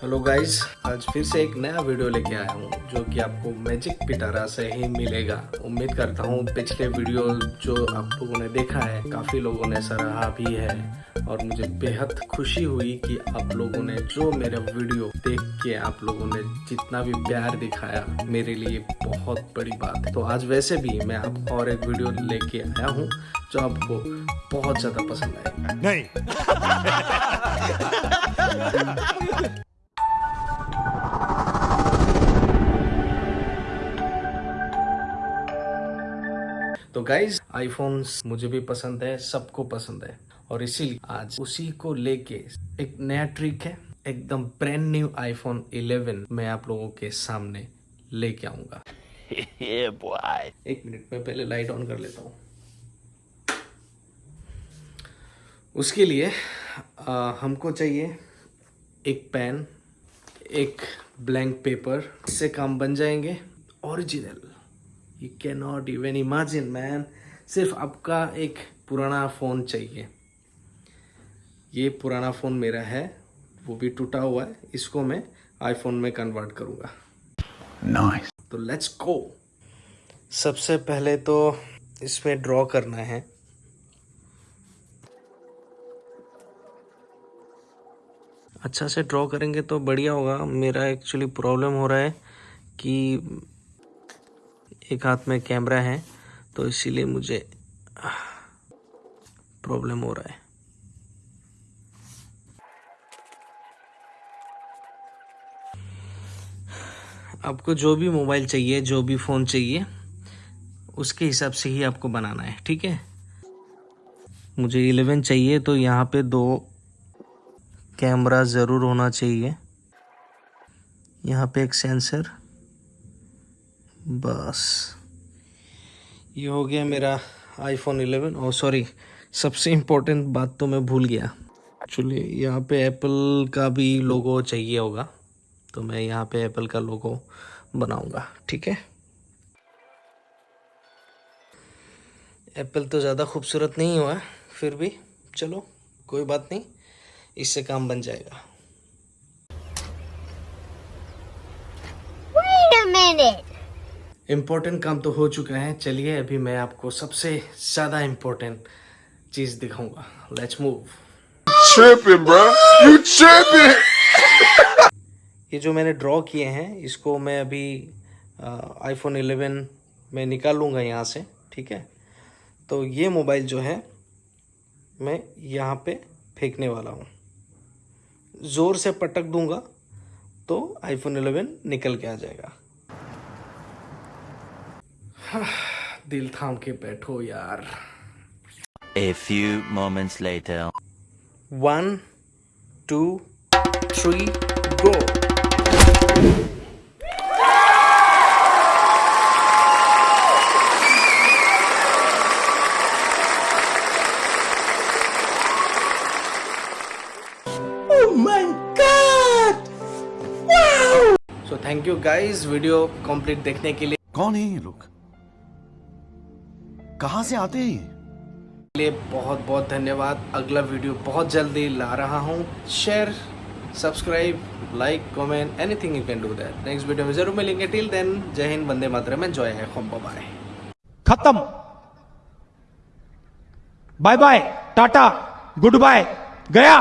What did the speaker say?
Hello guys आज फिर से एक नया वीडियो लेके आया हूँ जो कि आपको मैजिक पिटारा से ही मिलेगा। उम्मीद करता हूँ पिछले वीडियो जो आप लोगों ने देखा है काफ़ी लोगों ने सराहा भी है और मुझे बेहद खुशी हुई कि आप लोगों ने जो मेरा वीडियो देख के आप लोगों ने जितना भी प्यार दिखाया मेरे लिए बहुत बड़ी बात है। तो आज वैसे भी मैं आप और एक वीडियो लेके आया हूँ जो आपको बहुत ज़्यादा पसंद आएगा। नहीं। तो गाइज़ आईफोन्स मुझे भी पसंद है सबको पसंद है। और इसीलिए आज उसी को लेके एक नया ट्रिक है एकदम ब्रांड न्यू आईफोन 11 मैं आप लोगों के सामने लेके आऊँगा। एक मिनट में पहले लाइट ऑन कर लेता हूँ। उसके लिए आ, हमको चाहिए एक पेन एक ब्लैंक पेपर इससे काम बन जाएँगे original you can not even imagine man सिर्फ़ आपका एक पुराना फ़ोन चाहिए। ये पुराना फ़ोन मेरा है वो भी टूटा हुआ है इसको मैं आईफोन में कन्वर्ट करूँगा। नाइस तो लेट्स गो सबसे पहले तो इसमें ड्रॉ करना है। अच्छा से ड्रॉ करेंगे तो बढ़िया होगा। मेरा एक्चुअली प्रॉब्लम हो रहा है कि एक हाथ में कैमरा है तो इसीलिए मुझे प्रॉब्लम हो रहा है। आपको जो भी मोबाइल चाहिए, जो भी फ़ोन चाहिए, उसके हिसाब से ही आपको बनाना है, ठीक है? मुझे 11 चाहिए तो यहाँ पे दो कैमरा ज़रूर होना चाहिए। यहाँ पे एक सेंसर बस। ये हो गया मेरा आईफोन 11 और सॉरी सबसे इम्पोर्टेंट बात तो मैं भूल गया। एक्चुअली यहाँ पे एप्पल का भी लोगो चाहिए होगा तो मैं यहाँ पे एप्पल का लोगो बनाऊँगा ठीक है? एप्पल तो ज़्यादा खूबसूरत नहीं हुआ फिर भी। चलो कोई बात नहीं इससे काम बन जाएगा। Wait a minute. इम्पोर्टेंट काम तो हो चुका है। चलिए अभी मैं आपको सबसे ज़्यादा इम्पोर्टेंट चीज़ दिखाऊँगा। Let's move tripping bro you tripping ये जो मैंने ड्रॉ किए हैं इसको मैं अभी आईफोन 11 में निकाल लूँगा यहाँ से ठीक है? तो ये मोबाइल जो है मैं यहाँ पे फेंकने वाला हूँ। ज़ोर से पटक दूँगा तो आईफोन 11 निकल के आ जाएगा। दिल थाम के बैठो यार। A few moments later. One two three go so thank you guys video complete देखने के लिए। कौन है ये लोग? कहाँ से आते हैं ये? लिए बहुत बहुत धन्यवाद। अगला वीडियो बहुत जल्दी ला रहा हूँ। Share subscribe like comment anything you can do that next video में ज़रूर मिलेंगे। टिल देन जय हिंद वंदे मातरम एंजॉय है होम बाय खत्म। Bye bye tata good bye गया।